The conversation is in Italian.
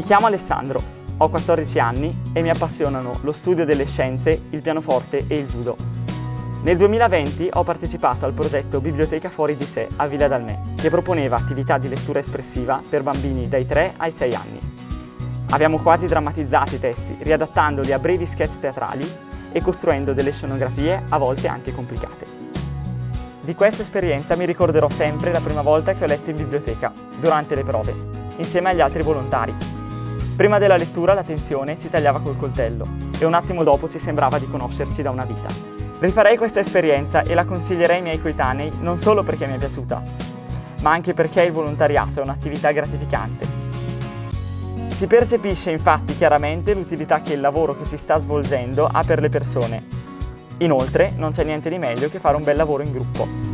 chiamo Alessandro, ho 14 anni e mi appassionano lo studio delle scienze, il pianoforte e il judo. Nel 2020 ho partecipato al progetto Biblioteca Fuori di sé a Villa Dalmè, che proponeva attività di lettura espressiva per bambini dai 3 ai 6 anni. Abbiamo quasi drammatizzato i testi, riadattandoli a brevi sketch teatrali e costruendo delle scenografie a volte anche complicate. Di questa esperienza mi ricorderò sempre la prima volta che ho letto in biblioteca, durante le prove, insieme agli altri volontari. Prima della lettura la tensione si tagliava col coltello e un attimo dopo ci sembrava di conoscerci da una vita. Rifarei questa esperienza e la consiglierei ai miei coetanei non solo perché mi è piaciuta, ma anche perché il volontariato è un'attività gratificante. Si percepisce infatti chiaramente l'utilità che il lavoro che si sta svolgendo ha per le persone Inoltre non c'è niente di meglio che fare un bel lavoro in gruppo.